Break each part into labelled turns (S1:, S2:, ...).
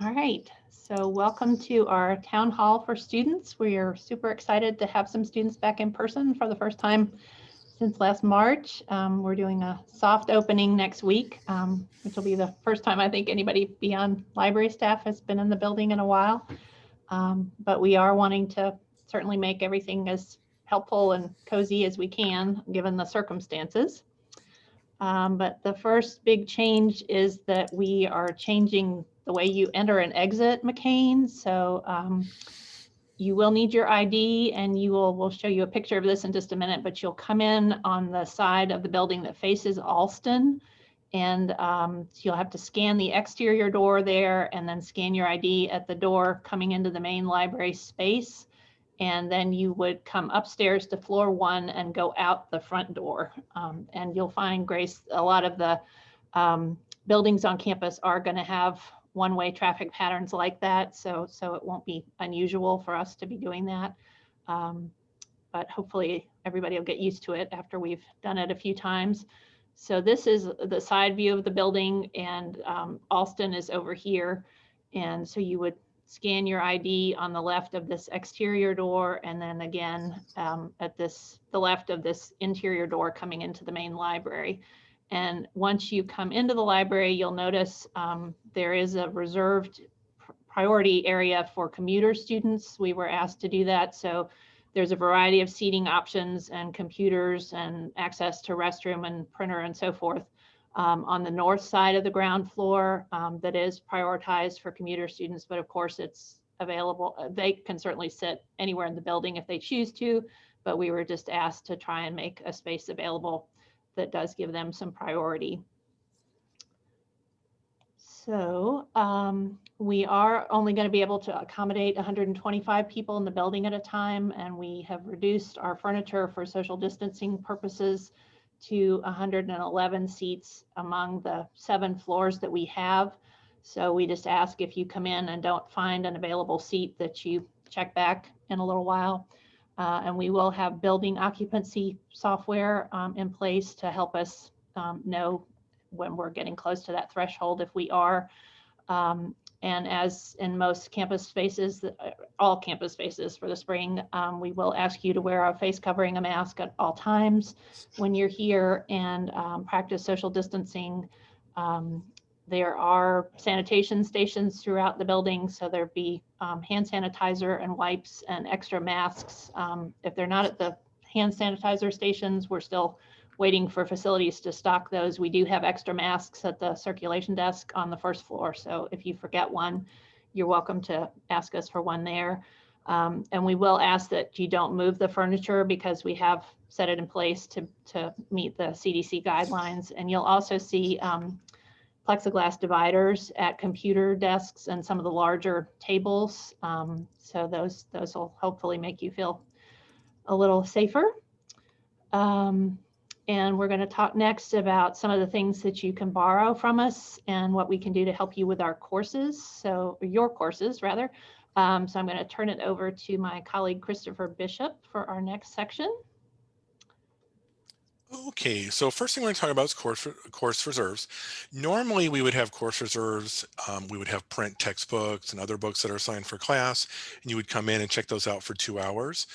S1: All right, so welcome to our town hall for students. We are super excited to have some students back in person for the first time since last March. Um, we're doing a soft opening next week, um, which will be the first time I think anybody beyond library staff has been in the building in a while. Um, but we are wanting to certainly make everything as helpful and cozy as we can, given the circumstances. Um, but the first big change is that we are changing the way you enter and exit McCain. So um, you will need your ID and you will, we'll show you a picture of this in just a minute, but you'll come in on the side of the building that faces Alston. And um, you'll have to scan the exterior door there and then scan your ID at the door coming into the main library space. And then you would come upstairs to floor one and go out the front door. Um, and you'll find, Grace, a lot of the um, buildings on campus are going to have one-way traffic patterns like that. So, so it won't be unusual for us to be doing that. Um, but hopefully everybody will get used to it after we've done it a few times. So this is the side view of the building and um, Alston is over here. And so you would scan your ID on the left of this exterior door and then again um, at this the left of this interior door coming into the main library. And once you come into the library, you'll notice um, there is a reserved priority area for commuter students. We were asked to do that. So there's a variety of seating options and computers and access to restroom and printer and so forth um, on the north side of the ground floor um, that is prioritized for commuter students. But of course, it's available. Uh, they can certainly sit anywhere in the building if they choose to, but we were just asked to try and make a space available that does give them some priority. So um, we are only going to be able to accommodate 125 people in the building at a time, and we have reduced our furniture for social distancing purposes to 111 seats among the seven floors that we have. So we just ask if you come in and don't find an available seat that you check back in a little while. Uh, and we will have building occupancy software um, in place to help us um, know when we're getting close to that threshold if we are. Um, and as in most campus spaces, uh, all campus spaces for the spring, um, we will ask you to wear a face covering, a mask at all times when you're here and um, practice social distancing um, there are sanitation stations throughout the building, so there'd be um, hand sanitizer and wipes and extra masks. Um, if they're not at the hand sanitizer stations, we're still waiting for facilities to stock those. We do have extra masks at the circulation desk on the first floor, so if you forget one, you're welcome to ask us for one there. Um, and we will ask that you don't move the furniture because we have set it in place to, to meet the CDC guidelines. And you'll also see um, plexiglass dividers at computer desks and some of the larger tables. Um, so those, those will hopefully make you feel a little safer. Um, and we're going to talk next about some of the things that you can borrow from us and what we can do to help you with our courses. So your courses rather. Um, so I'm going to turn it over to my colleague Christopher Bishop for our next section.
S2: Okay, so first thing we're going to talk about is course, course reserves. Normally we would have course reserves, um, we would have print textbooks and other books that are assigned for class, and you would come in and check those out for two hours.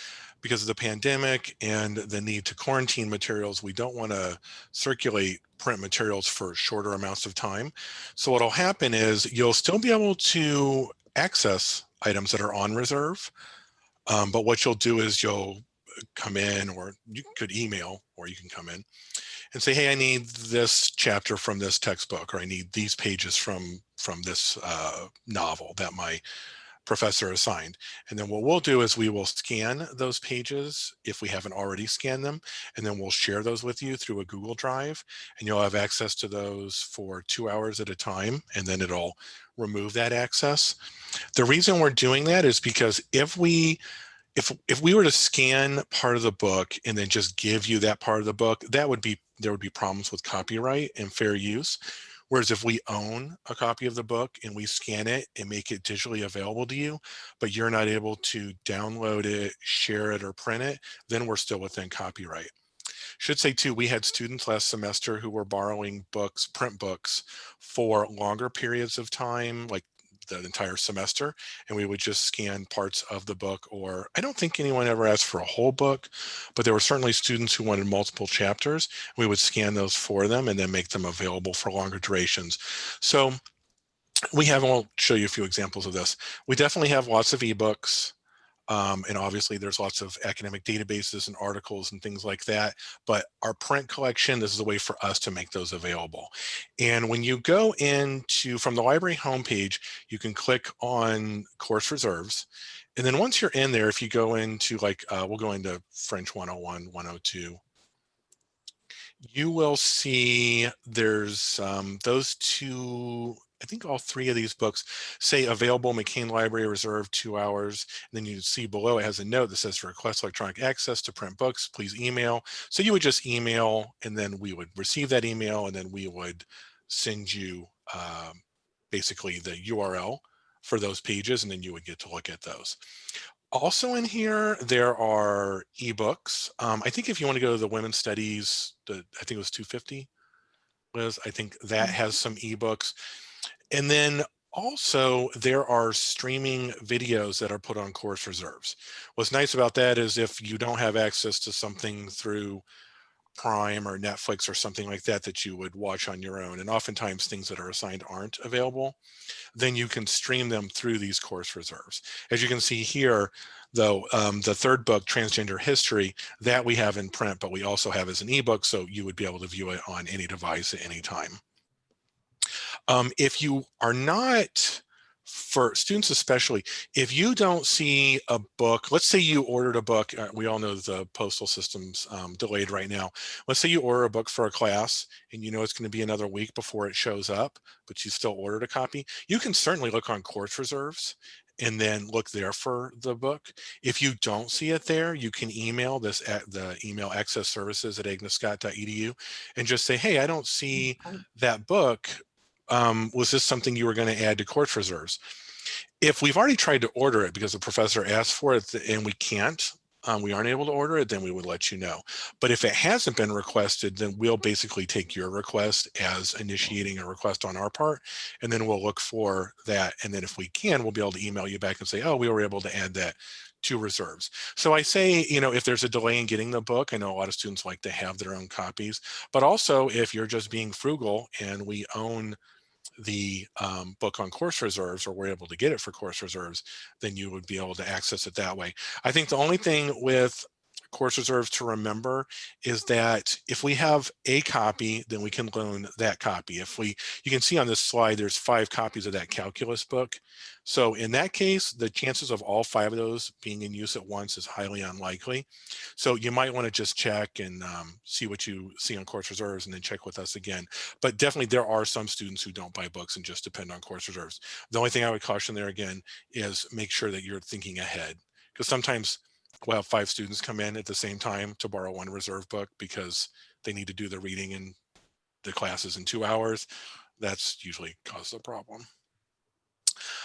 S2: Because of the pandemic and the need to quarantine materials, we don't want to circulate print materials for shorter amounts of time. So what'll happen is you'll still be able to access items that are on reserve, um, but what you'll do is you'll come in or you could email or you can come in and say, hey, I need this chapter from this textbook or I need these pages from from this uh, novel that my professor assigned. And then what we'll do is we will scan those pages if we haven't already scanned them, and then we'll share those with you through a Google Drive, and you'll have access to those for two hours at a time, and then it'll remove that access. The reason we're doing that is because if we if if we were to scan part of the book and then just give you that part of the book, that would be there would be problems with copyright and fair use. Whereas if we own a copy of the book and we scan it and make it digitally available to you, but you're not able to download it, share it, or print it, then we're still within copyright. Should say too, we had students last semester who were borrowing books, print books for longer periods of time, like the entire semester and we would just scan parts of the book or I don't think anyone ever asked for a whole book, but there were certainly students who wanted multiple chapters. We would scan those for them and then make them available for longer durations. So we have, I'll show you a few examples of this. We definitely have lots of ebooks. Um, and obviously there's lots of academic databases and articles and things like that. But our print collection, this is a way for us to make those available. And when you go into, from the library homepage, you can click on course reserves. And then once you're in there, if you go into like, uh, we'll go into French 101, 102, you will see there's um, those two I think all three of these books say available McCain Library Reserve two hours. And then you see below it has a note that says request electronic access to print books, please email. So you would just email and then we would receive that email and then we would send you um, basically the URL for those pages and then you would get to look at those. Also in here, there are ebooks. Um, I think if you want to go to the women's studies, the, I think it was 250, Liz, I think that has some ebooks. And then also there are streaming videos that are put on course reserves. What's nice about that is if you don't have access to something through Prime or Netflix or something like that that you would watch on your own, and oftentimes things that are assigned aren't available, then you can stream them through these course reserves. As you can see here, though, um, the third book, Transgender History, that we have in print, but we also have as an ebook, so you would be able to view it on any device at any time. Um, if you are not, for students especially, if you don't see a book, let's say you ordered a book, uh, we all know the postal system's um, delayed right now. Let's say you order a book for a class and you know it's gonna be another week before it shows up, but you still ordered a copy. You can certainly look on course reserves and then look there for the book. If you don't see it there, you can email this at the email access services at agnescott.edu and just say, hey, I don't see that book um, was this something you were going to add to course reserves? If we've already tried to order it because the professor asked for it and we can't, um, we aren't able to order it, then we would let you know. But if it hasn't been requested, then we'll basically take your request as initiating a request on our part, and then we'll look for that. And then if we can, we'll be able to email you back and say, oh, we were able to add that to reserves. So I say, you know, if there's a delay in getting the book, I know a lot of students like to have their own copies, but also if you're just being frugal and we own the um, book on course reserves or we're able to get it for course reserves, then you would be able to access it that way. I think the only thing with course reserves to remember is that if we have a copy, then we can loan that copy. If we, you can see on this slide, there's five copies of that calculus book. So in that case, the chances of all five of those being in use at once is highly unlikely. So you might want to just check and um, see what you see on course reserves and then check with us again. But definitely there are some students who don't buy books and just depend on course reserves. The only thing I would caution there again is make sure that you're thinking ahead because sometimes we'll have five students come in at the same time to borrow one reserve book because they need to do the reading in the classes in two hours. That's usually causes a problem.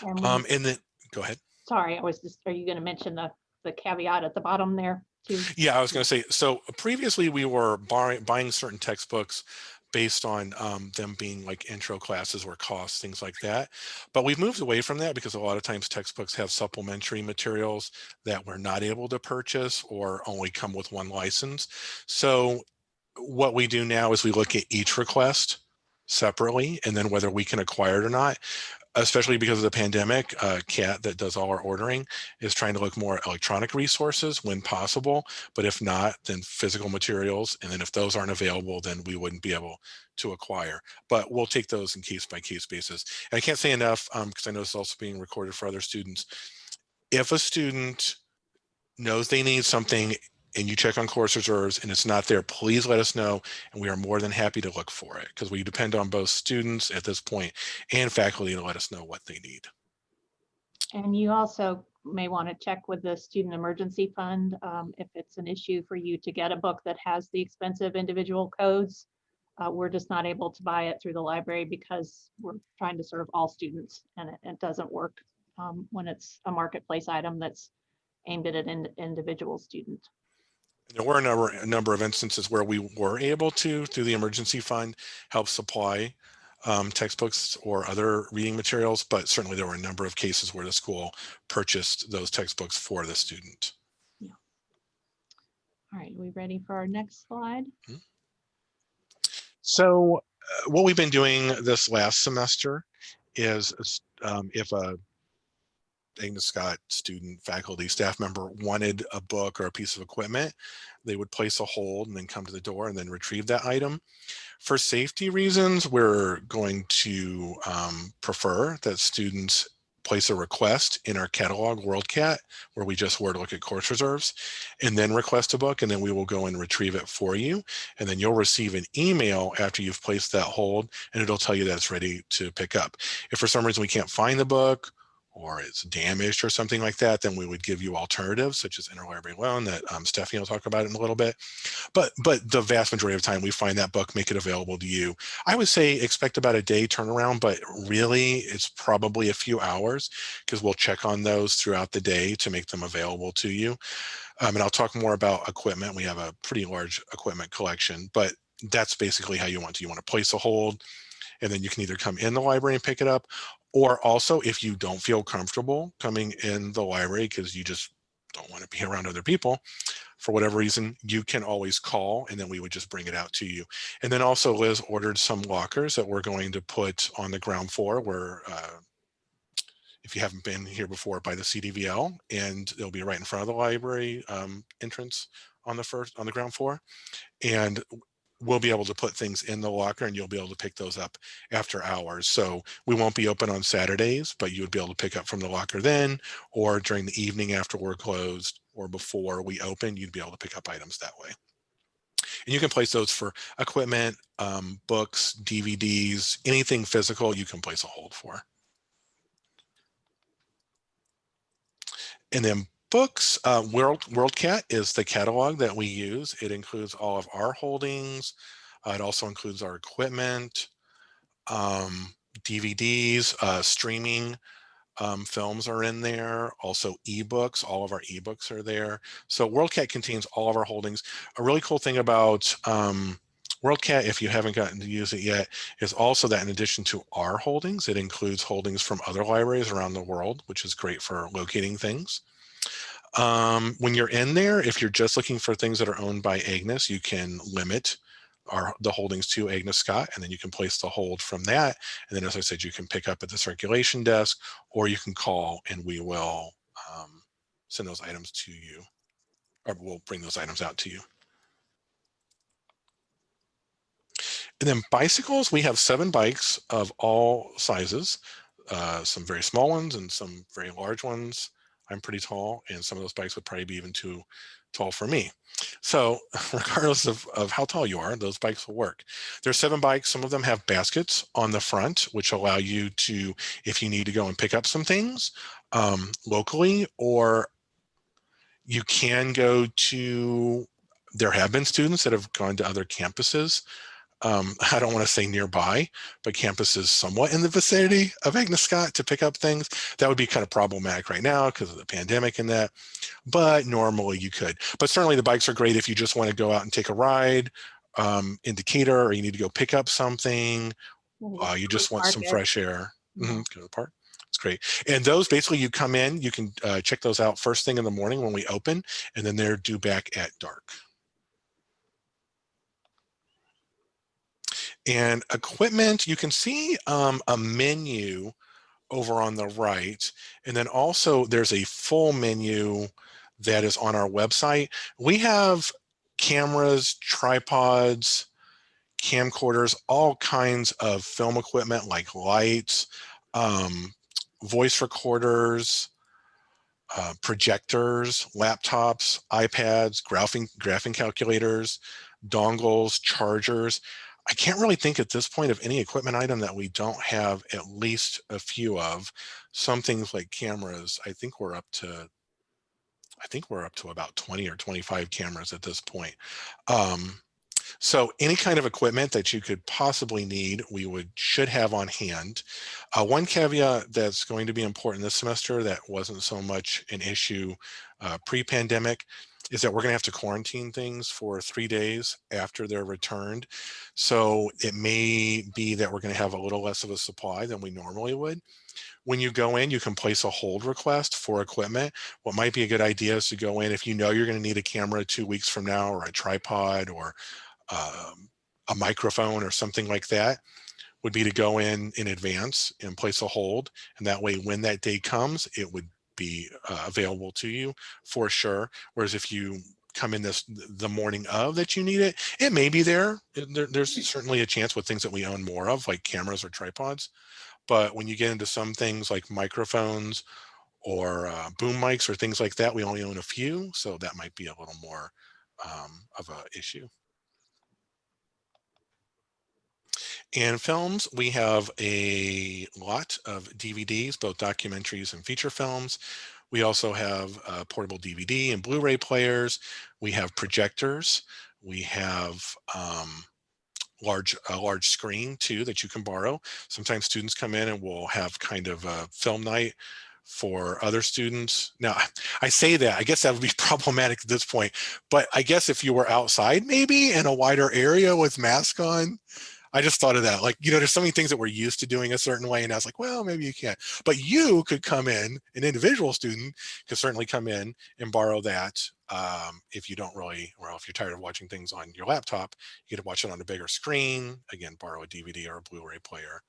S1: And
S2: Um, and then, go ahead.
S1: Sorry, I was just, are you going to mention the, the caveat at the bottom there too?
S2: Yeah, I was going to say, so previously we were buying, buying certain textbooks based on um, them being like intro classes or costs, things like that. But we've moved away from that because a lot of times textbooks have supplementary materials that we're not able to purchase or only come with one license. So what we do now is we look at each request separately and then whether we can acquire it or not especially because of the pandemic, uh, CAT that does all our ordering is trying to look more at electronic resources when possible. But if not, then physical materials. And then if those aren't available, then we wouldn't be able to acquire. But we'll take those in case by case basis. And I can't say enough because um, I know it's also being recorded for other students. If a student knows they need something and you check on course reserves and it's not there, please let us know. And we are more than happy to look for it because we depend on both students at this point and faculty to let us know what they need.
S1: And you also may want to check with the Student Emergency Fund um, if it's an issue for you to get a book that has the expensive individual codes. Uh, we're just not able to buy it through the library because we're trying to serve all students and it, it doesn't work um, when it's a marketplace item that's aimed at an in, individual student.
S2: There were a number, a number of instances where we were able to, through the emergency fund, help supply um, textbooks or other reading materials, but certainly there were a number of cases where the school purchased those textbooks for the student. Yeah.
S1: All right, are we ready for our next slide?
S2: So uh, what we've been doing this last semester is um, if a Scott student, faculty, staff member wanted a book or a piece of equipment, they would place a hold and then come to the door and then retrieve that item. For safety reasons, we're going to um, prefer that students place a request in our catalog WorldCat, where we just were to look at course reserves, and then request a book, and then we will go and retrieve it for you. And then you'll receive an email after you've placed that hold, and it'll tell you that it's ready to pick up. If for some reason we can't find the book or it's damaged or something like that, then we would give you alternatives such as interlibrary loan that um, Stephanie will talk about in a little bit. But but the vast majority of the time we find that book, make it available to you. I would say expect about a day turnaround, but really it's probably a few hours because we'll check on those throughout the day to make them available to you. Um, and I'll talk more about equipment. We have a pretty large equipment collection, but that's basically how you want to. You want to place a hold, and then you can either come in the library and pick it up or also, if you don't feel comfortable coming in the library because you just don't want to be around other people, for whatever reason, you can always call and then we would just bring it out to you. And then also Liz ordered some lockers that we're going to put on the ground floor where uh, if you haven't been here before by the CDVL and they'll be right in front of the library um, entrance on the first on the ground floor. And we'll be able to put things in the locker and you'll be able to pick those up after hours. So we won't be open on Saturdays, but you would be able to pick up from the locker then or during the evening after we're closed or before we open, you'd be able to pick up items that way. And you can place those for equipment, um, books, DVDs, anything physical you can place a hold for. And then books, uh, World, WorldCat is the catalog that we use. It includes all of our holdings. Uh, it also includes our equipment, um, DVDs, uh, streaming um, films are in there. Also ebooks, all of our ebooks are there. So WorldCat contains all of our holdings. A really cool thing about um, WorldCat, if you haven't gotten to use it yet, is also that in addition to our holdings, it includes holdings from other libraries around the world, which is great for locating things. Um, when you're in there, if you're just looking for things that are owned by Agnes, you can limit our, the holdings to Agnes Scott, and then you can place the hold from that. And then, as I said, you can pick up at the circulation desk, or you can call and we will um, send those items to you, or we'll bring those items out to you. And then bicycles, we have seven bikes of all sizes, uh, some very small ones and some very large ones. I'm pretty tall and some of those bikes would probably be even too tall for me. So regardless of, of how tall you are, those bikes will work. There's seven bikes. Some of them have baskets on the front, which allow you to, if you need to go and pick up some things um, locally, or you can go to, there have been students that have gone to other campuses um, I don't want to say nearby, but campuses somewhat in the vicinity of Agnes Scott to pick up things. That would be kind of problematic right now because of the pandemic and that, but normally you could. But certainly the bikes are great if you just want to go out and take a ride um, in Decatur or you need to go pick up something. Uh, you just want some fresh air. Mm -hmm. Go to the park. It's great. And those basically you come in, you can uh, check those out first thing in the morning when we open, and then they're due back at dark. And equipment, you can see um, a menu over on the right. And then also there's a full menu that is on our website. We have cameras, tripods, camcorders, all kinds of film equipment like lights, um, voice recorders, uh, projectors, laptops, iPads, graphing, graphing calculators, dongles, chargers. I can't really think at this point of any equipment item that we don't have at least a few of. Some things like cameras, I think we're up to, I think we're up to about 20 or 25 cameras at this point. Um, so any kind of equipment that you could possibly need, we would should have on hand. Uh, one caveat that's going to be important this semester that wasn't so much an issue uh, pre-pandemic is that we're going to have to quarantine things for three days after they're returned. So it may be that we're going to have a little less of a supply than we normally would. When you go in, you can place a hold request for equipment. What might be a good idea is to go in if you know you're going to need a camera two weeks from now or a tripod or um, a microphone or something like that would be to go in in advance and place a hold. And that way, when that day comes, it would be uh, available to you for sure. Whereas if you come in this the morning of that you need it, it may be there. there. There's certainly a chance with things that we own more of, like cameras or tripods. But when you get into some things like microphones or uh, boom mics or things like that, we only own a few. So that might be a little more um, of a issue. In films, we have a lot of DVDs, both documentaries and feature films. We also have uh, portable DVD and Blu-ray players. We have projectors. We have um, large a large screen too that you can borrow. Sometimes students come in and we'll have kind of a film night for other students. Now, I say that, I guess that would be problematic at this point, but I guess if you were outside maybe in a wider area with mask on, I just thought of that. Like, you know, there's so many things that we're used to doing a certain way. And I was like, well, maybe you can't. But you could come in, an individual student could certainly come in and borrow that. Um, if you don't really, well, if you're tired of watching things on your laptop, you could watch it on a bigger screen. Again, borrow a DVD or a Blu-ray player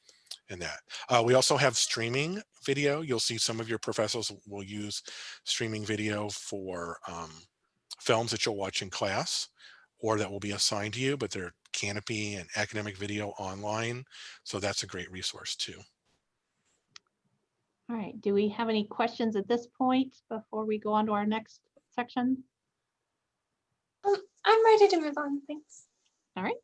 S2: and that. Uh, we also have streaming video. You'll see some of your professors will use streaming video for um, films that you'll watch in class or that will be assigned to you, but they're Kanopy and academic video online. So that's a great resource too.
S1: All right, do we have any questions at this point before we go on to our next section?
S3: Um, I'm ready to move on, thanks.
S1: All right.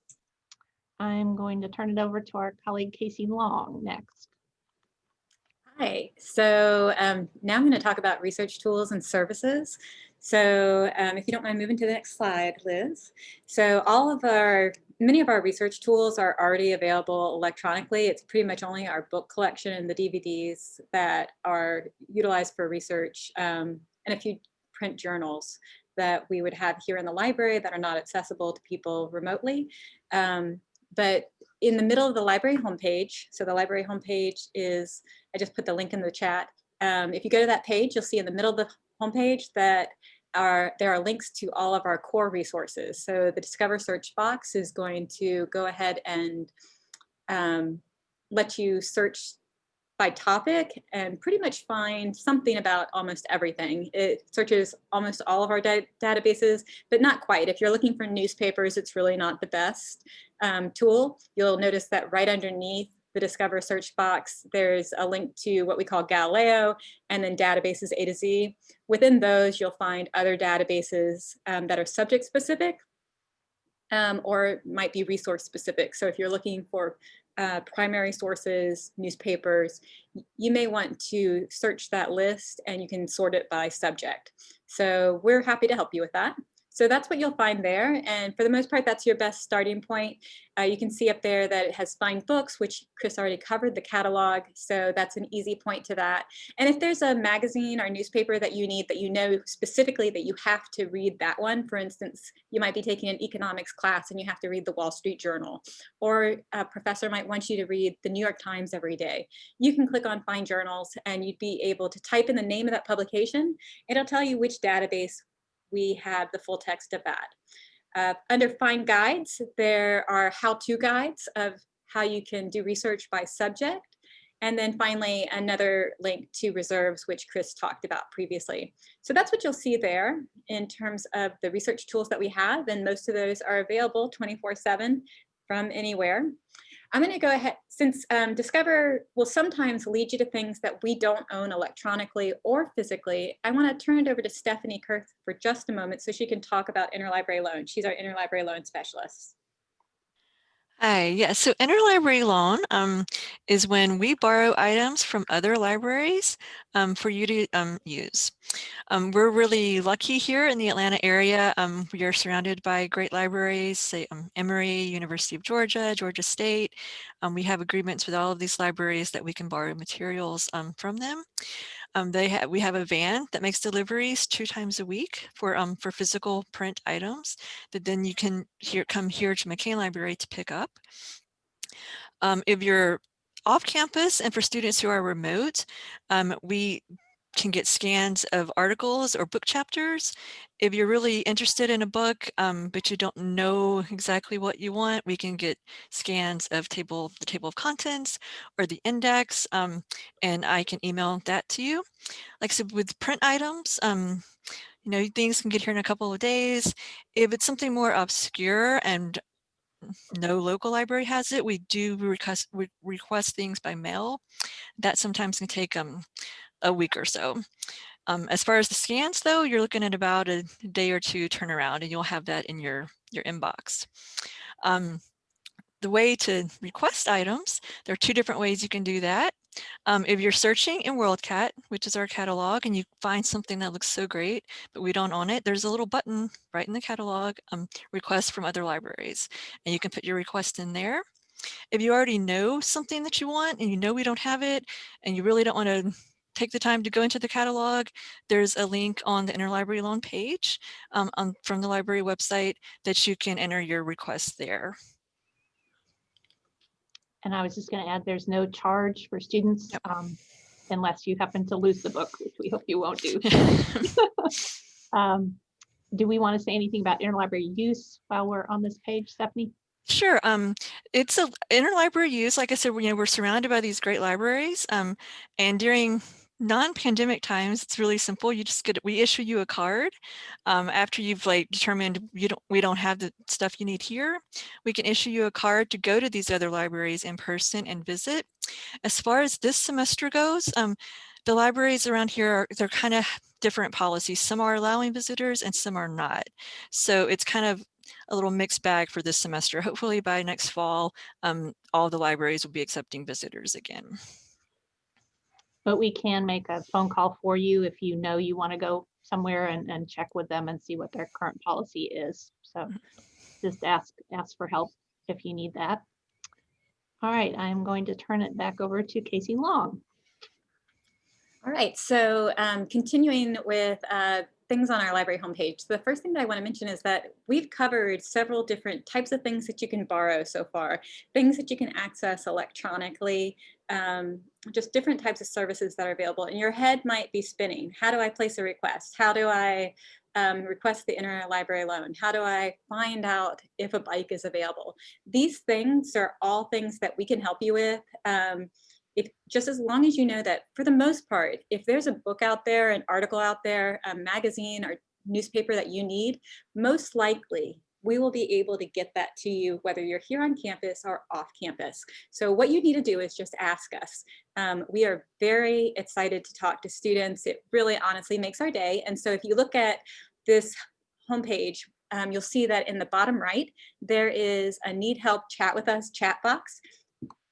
S1: I'm going to turn it over to our colleague Casey Long next.
S4: Hi, so um, now I'm going to talk about research tools and services. So um, if you don't mind moving to the next slide, Liz. So all of our, many of our research tools are already available electronically. It's pretty much only our book collection and the DVDs that are utilized for research um, and a few print journals that we would have here in the library that are not accessible to people remotely. Um, but in the middle of the library homepage, so the library homepage is, I just put the link in the chat. Um, if you go to that page, you'll see in the middle of the homepage that are, there are links to all of our core resources. So the Discover search box is going to go ahead and um, let you search by topic and pretty much find something about almost everything. It searches almost all of our databases, but not quite. If you're looking for newspapers, it's really not the best um, tool. You'll notice that right underneath the Discover search box, there's a link to what we call Galileo and then databases A to Z. Within those, you'll find other databases um, that are subject specific um, or might be resource specific. So if you're looking for uh, primary sources, newspapers, you may want to search that list and you can sort it by subject. So we're happy to help you with that. So that's what you'll find there. And for the most part, that's your best starting point. Uh, you can see up there that it has find books, which Chris already covered the catalog. So that's an easy point to that. And if there's a magazine or newspaper that you need that you know specifically that you have to read that one, for instance, you might be taking an economics class and you have to read the Wall Street Journal, or a professor might want you to read the New York Times every day. You can click on find journals and you'd be able to type in the name of that publication. It'll tell you which database we have the full text of that. Uh, under Find Guides, there are how-to guides of how you can do research by subject. And then finally, another link to reserves, which Chris talked about previously. So that's what you'll see there in terms of the research tools that we have. And most of those are available 24 seven from anywhere. I'm going to go ahead, since um, Discover will sometimes lead you to things that we don't own electronically or physically, I want to turn it over to Stephanie Kurth for just a moment so she can talk about interlibrary loan. She's our interlibrary loan specialist.
S5: Hi, yeah, so interlibrary loan um, is when we borrow items from other libraries um, for you to um, use. Um, we're really lucky here in the Atlanta area. Um, we are surrounded by great libraries, say um, Emory, University of Georgia, Georgia State. we have agreements with all of these libraries that we can borrow materials from them. Um, they have we have a van that makes deliveries two times a week for um for physical print items that then you can here come here to McCain Library to pick up. Um, if you're off campus and for students who are remote, um, we can get scans of articles or book chapters. If you're really interested in a book, um, but you don't know exactly what you want, we can get scans of table, the table of contents or the index, um, and I can email that to you. Like I said, with print items, um, you know, things can get here in a couple of days. If it's something more obscure and no local library has it, we do request, we request things by mail. That sometimes can take um, a week or so. Um, as far as the scans though, you're looking at about a day or two turnaround and you'll have that in your, your inbox. Um, the way to request items, there are two different ways you can do that. Um, if you're searching in WorldCat, which is our catalog, and you find something that looks so great, but we don't own it, there's a little button right in the catalog, um, request from other libraries, and you can put your request in there. If you already know something that you want and you know we don't have it, and you really don't want to take the time to go into the catalog, there's a link on the interlibrary loan page um, on, from the library website that you can enter your request there.
S1: And I was just going to add, there's no charge for students
S5: Yep.
S1: um, unless you happen to lose the book, which we hope you won't do. Um, Do we want to say anything about interlibrary use while we're on this page, Stephanie?
S5: Sure. Um, it's a interlibrary use. Like I said, we- you know, we're surrounded by these great libraries. Um, and during non-pandemic times, it's really simple. You just get we issue you a card um, after you've like determined you don't we don't have the stuff you need here. We can issue you a card to go to these other libraries in person and visit. As far as this semester goes, um, the libraries around here are they're kind of different policies. Some are allowing visitors and some are not. So it's kind of a little mixed bag for this semester. Hopefully by next fall, um, all the libraries will be accepting visitors again.
S1: But we can make a phone call for you if you know you want to go somewhere and, and check with them and see what their current policy is. So just ask, ask for help if you need that. All right, I'm going to turn it back over to Casey Long.
S4: All right, so um, continuing with uh, things on our library homepage. The first thing that I want to mention is that we've covered several different types of things that you can borrow so far, things that you can access electronically, um, just different types of services that are available. And your head might be spinning. How do I place a request? How do I um, request the interlibrary loan? How do I find out if a bike is available? These things are all things that we can help you with. Um, if just as long as you know that for the most part, if there's a book out there, an article out there, a magazine or newspaper that you need, most likely we will be able to get that to you whether you're here on campus or off campus. So what you need to do is just ask us. Um, we are very excited to talk to students. It really honestly makes our day. And so if you look at this homepage, um, you'll see that in the bottom right, there is a need help chat with us chat box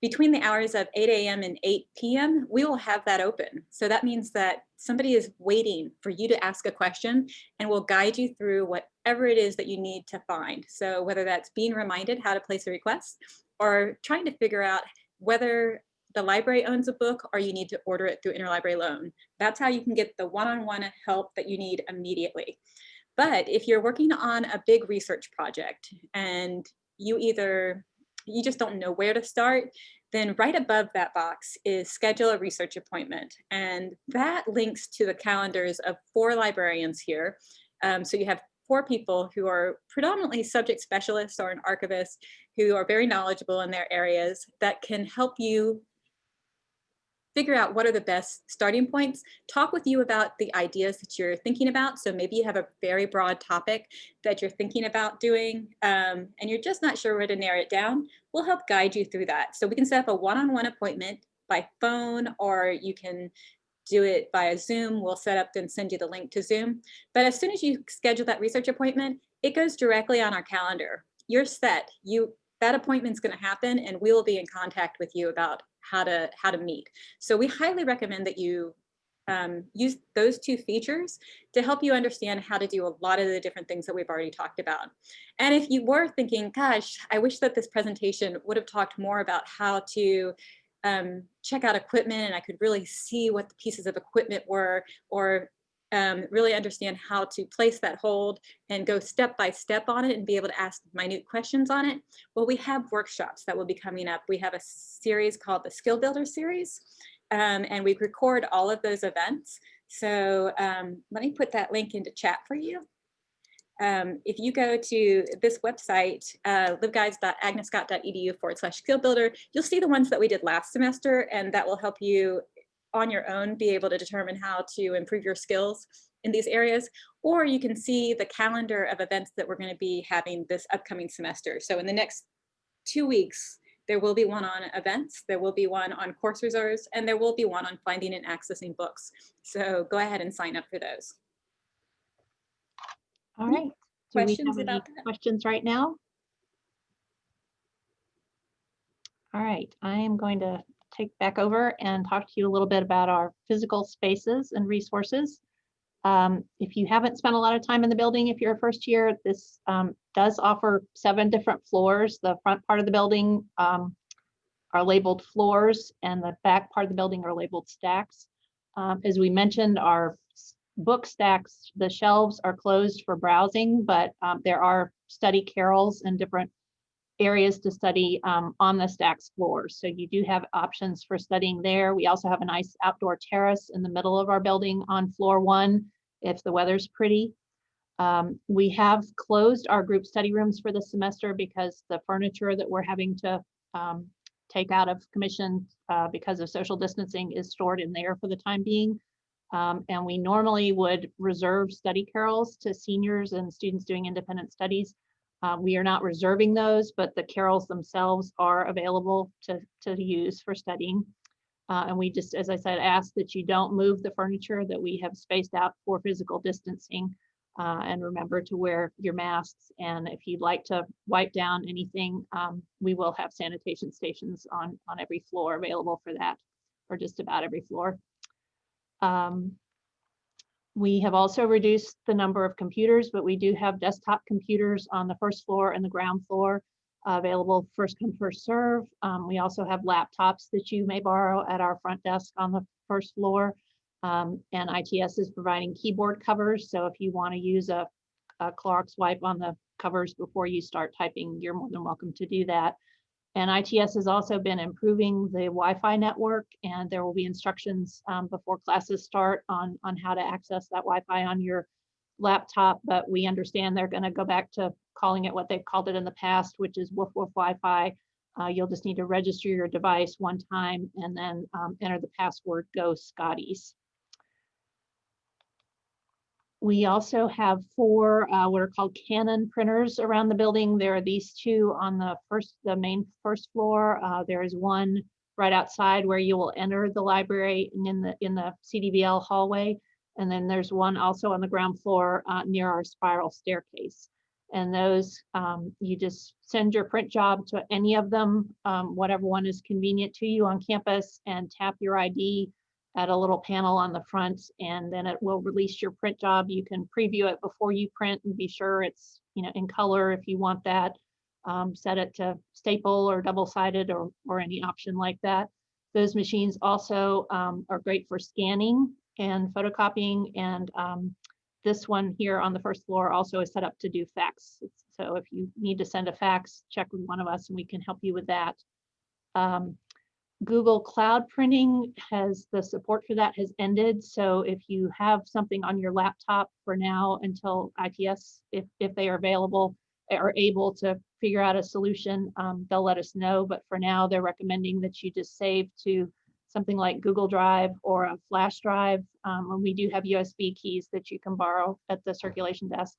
S4: between the hours of 8 a.m. and 8 p.m., we will have that open. So that means that somebody is waiting for you to ask a question and will guide you through whatever it is that you need to find. So whether that's being reminded how to place a request or trying to figure out whether the library owns a book or you need to order it through interlibrary loan. That's how you can get the one-on-one -on -one help that you need immediately. But if you're working on a big research project and you either you just don't know where to start, then right above that box is schedule a research appointment. And that links to the calendars of four librarians here. Um, so you have four people who are predominantly subject specialists or an archivist who are very knowledgeable in their areas that can help you figure out what are the best starting points, talk with you about the ideas that you're thinking about. So maybe you have a very broad topic that you're thinking about doing um, and you're just not sure where to narrow it down. We'll help guide you through that. So we can set up a one-on-one -on -one appointment by phone or you can do it via Zoom. We'll set up and send you the link to Zoom. But as soon as you schedule that research appointment, it goes directly on our calendar. You're set. You that appointment's going to happen and we will be in contact with you about how to how to meet. So we highly recommend that you um, use those two features to help you understand how to do a lot of the different things that we've already talked about. And if you were thinking, gosh, I wish that this presentation would have talked more about how to um, check out equipment and I could really see what the pieces of equipment were or um, really understand how to place that hold and go step by step on it and be able to ask minute questions on it. Well, we have workshops that will be coming up. We have a series called the Skill Builder series, um, and we record all of those events. So um, let me put that link into chat for you. Um, if you go to this website, uh, libguides.agnescott.edu forward slash skill builder, you'll see the ones that we did last semester, and that will help you on your own be able to determine how to improve your skills in these areas, or you can see the calendar of events that we're going to be having this upcoming semester. So in the next two weeks, there will be one on events, there will be one on course reserves, and there will be one on finding and accessing books. So go ahead and sign up for those.
S1: All right. Do we
S4: Questions
S1: have any
S4: about that?
S1: Questions right now? All right, I am going to take back over and talk to you a little bit about our physical spaces and resources. Um, if you haven't spent a lot of time in the building, if you're a first year, this um, does offer seven different floors. The front part of the building um, are labeled floors and the back part of the building are labeled stacks. Um, as we mentioned, our book stacks, the shelves are closed for browsing, but um, there are study carrels and different areas to study um, on the stacks floors. So you do have options for studying there. We also have a nice outdoor terrace in the middle of our building on floor one, if the weather's pretty. Um, we have closed our group study rooms for the semester because the furniture that we're having to um, take out of commission uh, because of social distancing is stored in there for the time being. Um, and we normally would reserve study carrels to seniors and students doing independent studies. Uh, we are not reserving those, but the carrels themselves are available to, to use for studying. Uh, and we just, as I said, ask that you don't move the furniture that we have spaced out for physical distancing. Uh, and remember to wear your masks. And if you'd like to wipe down anything, um, we will have sanitation stations on, on every floor available for that, or just about every floor. Um, we have also reduced the number of computers, but we do have desktop computers on the first floor and the ground floor uh, available first come, first serve. Um, we also have laptops that you may borrow at our front desk on the first floor. Um, and ITS is providing keyboard covers. So if you want to use a, a Clorox wipe on the covers before you start typing, you're more than welcome to do that. And ITS has also been improving the Wi-Fi network and there will be instructions um, before classes start on, on how to access that Wi-Fi on your laptop, but we understand they're gonna go back to calling it what they've called it in the past, which is woof woof Wi-Fi. Uh, you'll just need to register your device one time and then um, enter the password Go Scotties. We also have four uh, what are called Canon printers around the building. There are these two on the first, the main first floor. Uh, there is one right outside where you will enter the library in the in the CDVL hallway. And then there's one also on the ground floor uh, near our spiral staircase. And those, um, you just send your print job to any of them, um, whatever one is convenient to you on campus and tap your ID at a little panel on the front and then it will release your print job. You can preview it before you print and be sure it's you know in color if you want that. Um, set it to staple or double-sided or, or any option like that. Those machines also um, are great for scanning and photocopying and um, this one here on the first floor also is set up to do fax. So if you need to send a fax, check with one of us and we can help you with that. Um, Google Cloud Printing has, the support for that has ended. So if you have something on your laptop for now until ITS, if, if they are available, are able to figure out a solution, um, they'll let us know. But for now, they're recommending that you just save to something like Google Drive or a flash drive. Um, and we do have USB keys that you can borrow at the circulation desk.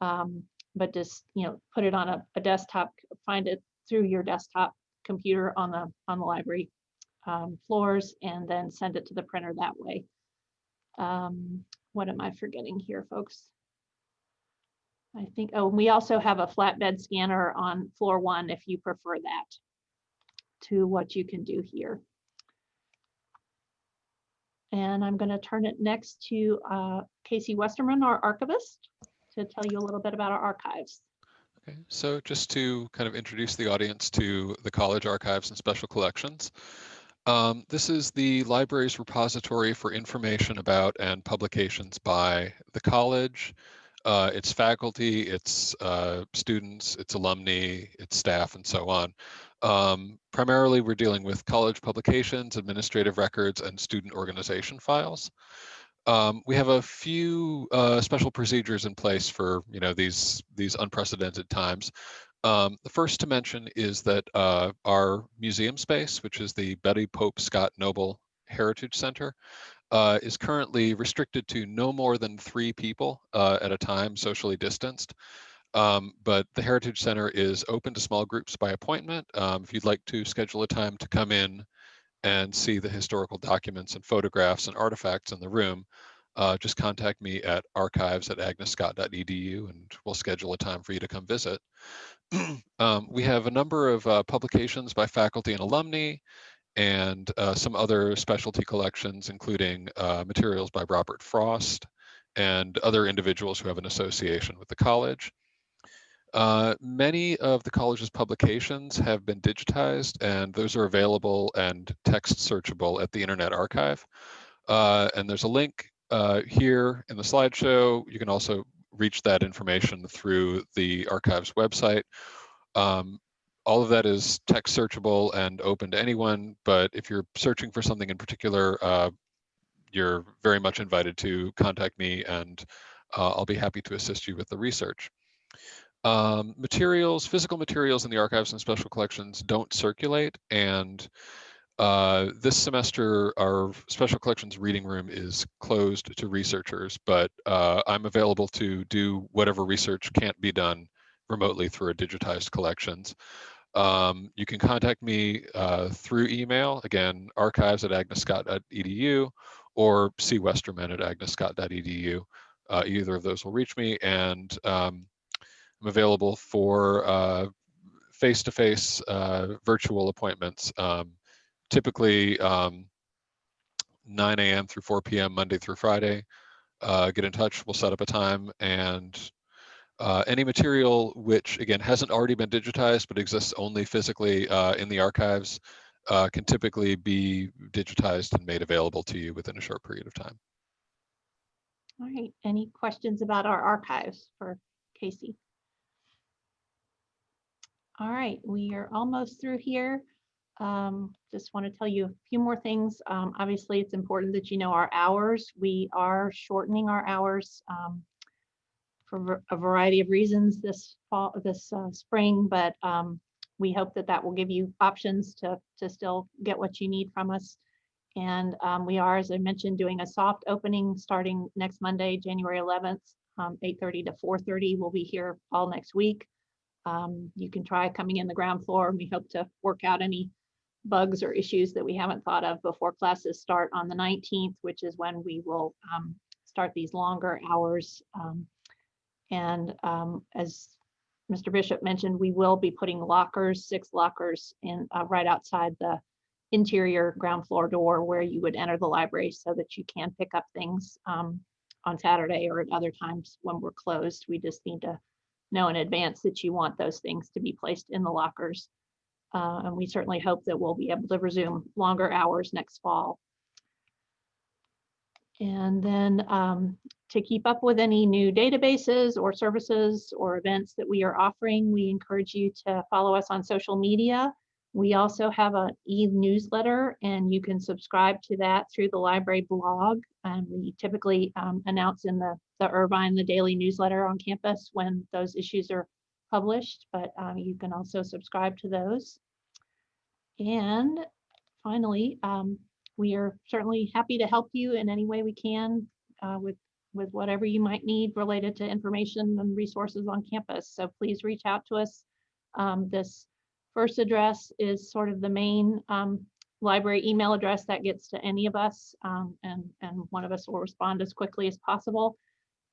S1: Um, but just, you know, put it on a, a desktop, find it through your desktop computer on the on the library um, floors and then send it to the printer that way. Um, what am I forgetting here, folks? I think, oh, we also have a flatbed scanner on floor one if you prefer that to what you can do here. And I'm going to turn it next to uh, Casey Westerman, our archivist, to tell you a little bit about our archives.
S6: Okay, so just to kind of introduce the audience to the college archives and special collections. Um, this is the library's repository for information about and publications by the college, uh, its faculty, its uh, students, its alumni, its staff, and so on. Um, primarily, we're dealing with college publications, administrative records, and student organization files. Um, we have a few uh, special procedures in place for you know these these unprecedented times. Um, the first to mention is that uh, our museum space, which is the Betty Pope Scott Noble Heritage Center, uh, is currently restricted to no more than three people uh, at a time, socially distanced. Um, but the Heritage Center is open to small groups by appointment. Um, if you'd like to schedule a time to come in and see the historical documents and photographs and artifacts in the room, uh, just contact me at archives at agnescott.edu and we'll schedule a time for you to come visit. um, we have a number of uh, publications by faculty and alumni and uh, some other specialty collections, including uh, materials by Robert Frost and other individuals who have an association with the college. Uh, many of the college's publications have been digitized and those are available and text searchable at the Internet Archive. Uh, and there's a link uh, here in the slideshow. You can also reach that information through the archives website. Um, all of that is text searchable and open to anyone, but if you're searching for something in particular, uh, you're very much invited to contact me and uh, I'll be happy to assist you with the research. Um, materials, physical materials in the archives and special collections don't circulate and uh, this semester, our special collections reading room is closed to researchers, but uh, I'm available to do whatever research can't be done remotely through our digitized collections. Um, you can contact me uh, through email, again, archives at agnescott.edu or cwesterman at agnescott.edu. Uh, either of those will reach me and um, I'm available for uh, face-to-face -face, virtual appointments. Um, typically um, 9 a.m. through 4 p.m. Monday through Friday. Uh, get in touch, we'll set up a time and uh, any material which again hasn't already been digitized but exists only physically uh, in the archives uh, can typically be digitized and made available to you within a short period of time.
S1: All right, any questions about our archives for Casey? All right, we are almost through here. Um, just want to tell you a few more things. Um, obviously, it's important that you know our hours. We are shortening our hours um, for a variety of reasons this fall, this uh, spring, but um, we hope that that will give you options to, to still get what you need from us. And um, we are, as I mentioned, doing a soft opening starting next Monday, January 11th, 8.30 to 4.30. We'll be here all next week. Um, you can try coming in the ground floor and we hope to work out any bugs or issues that we haven't thought of before classes start on the 19th, which is when we will um, start these longer hours. Um, and um, as Mr. Bishop mentioned, we will be putting lockers, six lockers in uh, right outside the interior ground floor door where you would enter the library so that you can pick up things um, on Saturday or at other times when we're closed. We just need to know in advance that you want those things to be placed in the lockers. Uh, and we certainly hope that we'll be able to resume longer hours next fall. And then um, to keep up with any new databases or services or events that we are offering, we encourage you to follow us on social media. We also have an e-newsletter and you can subscribe to that through the library blog. And we typically um, announce in the, the Irvine, the daily newsletter on campus when those issues are published, but um, you can also subscribe to those. And finally, um, we are certainly happy to help you in any way we can uh, with, with whatever you might need related to information and resources on campus. So please reach out to us. Um, this first address is sort of the main um, library email address that gets to any of us, um, and, and one of us will respond as quickly as possible.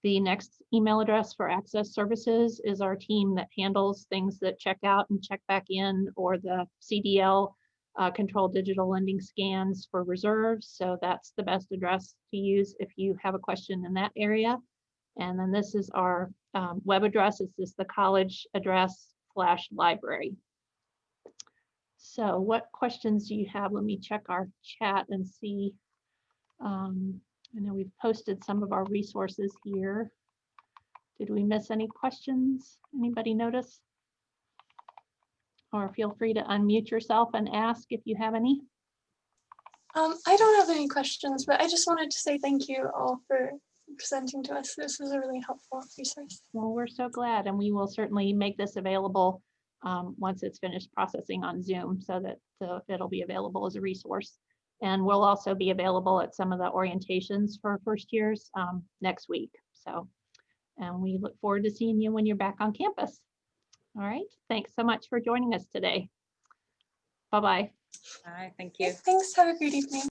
S1: The next email address for access services is our team that handles things that check out and check back in or the CDL uh, control digital lending scans for reserves. So that's the best address to use if you have a question in that area. And then this is our um, web address. This is the college address slash library. So what questions do you have? Let me check our chat and see. Um, I know we've posted some of our resources here. Did we miss any questions? Anybody notice? Or feel free to unmute yourself and ask if you have any.
S3: Um, I don't have any questions, but I just wanted to say thank you all for presenting to us. This was a really helpful resource.
S1: Well, we're so glad, and we will certainly make this available um, once it's finished processing on Zoom so that uh, it'll be available as a resource. And we'll also be available at some of the orientations for first years um, next week. So, and we look forward to seeing you when you're back on campus. All right, thanks so much for joining us today. Bye-bye.
S4: Hi, thank you.
S3: Thanks. Have a great evening.